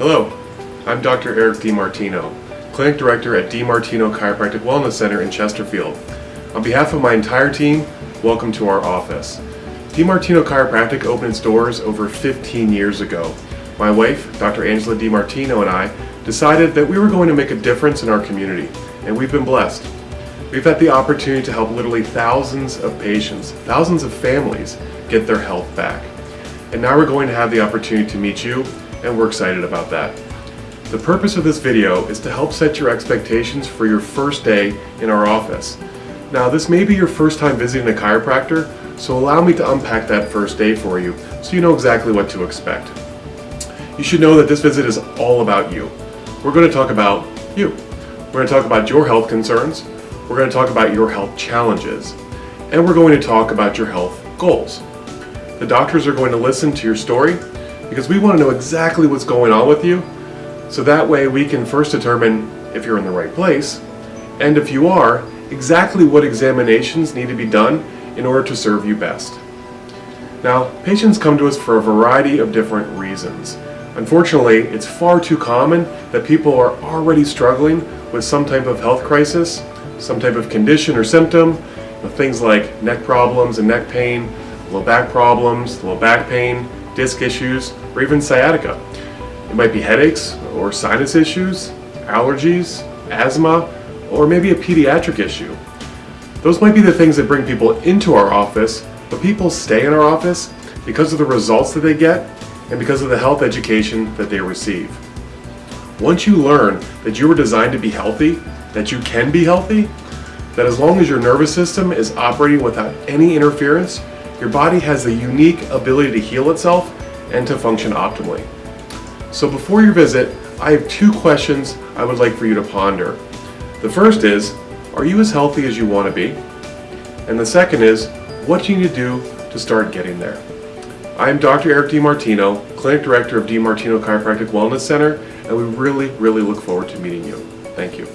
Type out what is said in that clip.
Hello, I'm Dr. Eric DiMartino, Clinic Director at DiMartino Chiropractic Wellness Center in Chesterfield. On behalf of my entire team, welcome to our office. DiMartino Chiropractic opened its doors over 15 years ago. My wife, Dr. Angela DiMartino and I decided that we were going to make a difference in our community, and we've been blessed. We've had the opportunity to help literally thousands of patients, thousands of families get their health back. And now we're going to have the opportunity to meet you and we're excited about that. The purpose of this video is to help set your expectations for your first day in our office. Now this may be your first time visiting a chiropractor, so allow me to unpack that first day for you so you know exactly what to expect. You should know that this visit is all about you. We're going to talk about you. We're going to talk about your health concerns, we're going to talk about your health challenges, and we're going to talk about your health goals. The doctors are going to listen to your story because we want to know exactly what's going on with you so that way we can first determine if you're in the right place and if you are, exactly what examinations need to be done in order to serve you best. Now, patients come to us for a variety of different reasons. Unfortunately, it's far too common that people are already struggling with some type of health crisis, some type of condition or symptom, things like neck problems and neck pain, low back problems, low back pain, disc issues, or even sciatica. It might be headaches or sinus issues, allergies, asthma, or maybe a pediatric issue. Those might be the things that bring people into our office, but people stay in our office because of the results that they get and because of the health education that they receive. Once you learn that you were designed to be healthy, that you can be healthy, that as long as your nervous system is operating without any interference, your body has the unique ability to heal itself and to function optimally. So before your visit, I have two questions I would like for you to ponder. The first is, are you as healthy as you want to be? And the second is, what do you need to do to start getting there? I am Dr. Eric DiMartino, Clinic Director of DiMartino Chiropractic Wellness Center, and we really, really look forward to meeting you. Thank you.